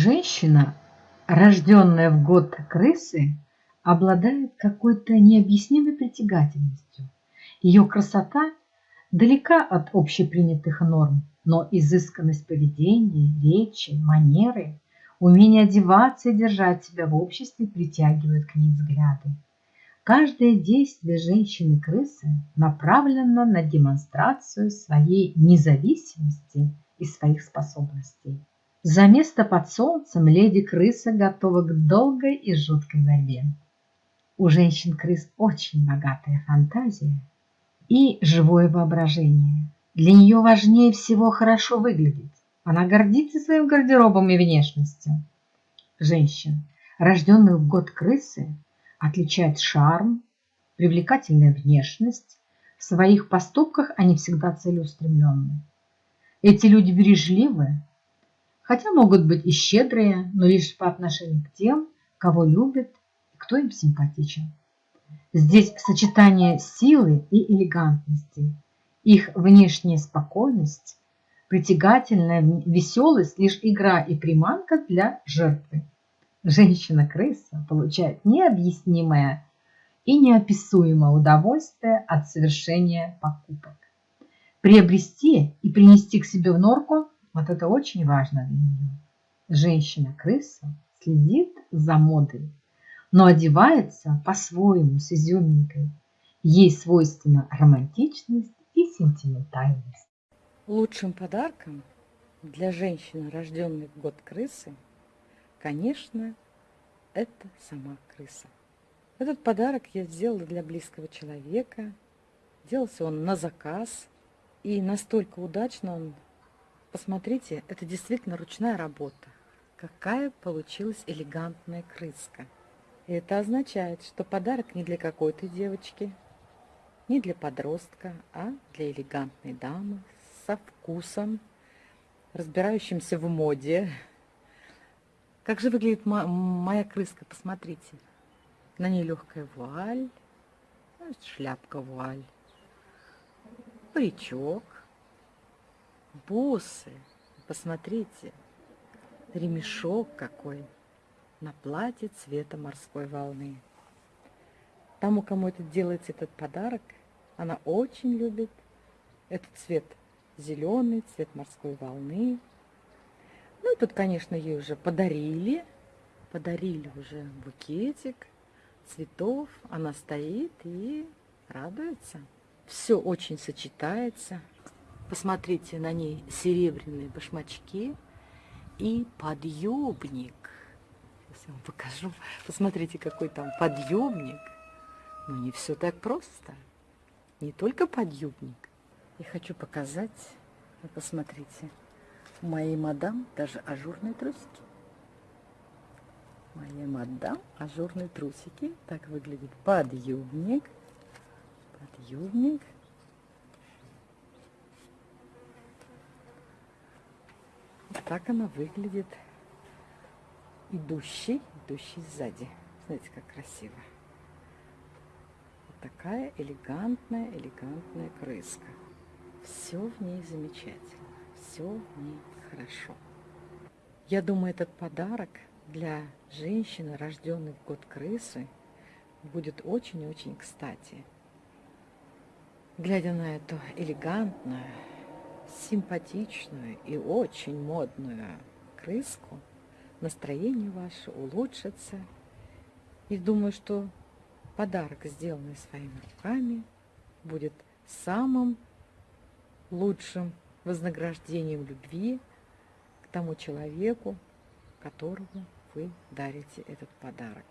Женщина, рожденная в год крысы, обладает какой-то необъяснимой притягательностью. Ее красота далека от общепринятых норм, но изысканность поведения, речи, манеры, умение одеваться и держать себя в обществе притягивают к ней взгляды. Каждое действие женщины-крысы направлено на демонстрацию своей независимости и своих способностей. За место под солнцем леди-крыса готова к долгой и жуткой борьбе. У женщин-крыс очень богатая фантазия и живое воображение. Для нее важнее всего хорошо выглядеть. Она гордится своим гардеробом и внешностью. Женщин, рожденных в год крысы, отличает шарм, привлекательная внешность. В своих поступках они всегда целеустремленны. Эти люди бережливы, хотя могут быть и щедрые, но лишь по отношению к тем, кого любят и кто им симпатичен. Здесь сочетание силы и элегантности, их внешняя спокойность, притягательная веселость – лишь игра и приманка для жертвы женщина-крыса получает необъяснимое и неописуемое удовольствие от совершения покупок. Приобрести и принести к себе в норку – вот это очень важно для нее. Женщина-крыса следит за модой, но одевается по-своему с изюминкой. Ей свойственна романтичность и сентиментальность. Лучшим подарком для женщины, рожденной в год крысы – Конечно, это сама крыса. Этот подарок я сделала для близкого человека. Делался он на заказ. И настолько удачно он... Посмотрите, это действительно ручная работа. Какая получилась элегантная крыска. И это означает, что подарок не для какой-то девочки, не для подростка, а для элегантной дамы со вкусом, разбирающимся в моде, как же выглядит моя крыска, посмотрите. На ней легкая вуаль, шляпка вуаль, паричок, бусы, посмотрите, ремешок какой на платье цвета морской волны. Тому, кому это делается этот подарок, она очень любит этот цвет зеленый, цвет морской волны, ну, тут, конечно, ей уже подарили. Подарили уже букетик цветов. Она стоит и радуется. Все очень сочетается. Посмотрите, на ней серебряные башмачки и подъюбник. Сейчас я вам покажу. Посмотрите, какой там подъюбник. Но не все так просто. Не только подъюбник. Я хочу показать. Посмотрите. У моей мадам даже ажурные трусики. Моя мадам ажурные трусики. Так выглядит подъюбник. Подъюбник. Так она выглядит. Идущий, идущий сзади. Смотрите, как красиво. Вот такая элегантная, элегантная крыска. Все в ней замечательно все в ней хорошо. Я думаю, этот подарок для женщины, рожденной в год крысы, будет очень-очень кстати. Глядя на эту элегантную, симпатичную и очень модную крыску, настроение ваше улучшится. И думаю, что подарок, сделанный своими руками, будет самым лучшим вознаграждением любви к тому человеку, которому вы дарите этот подарок.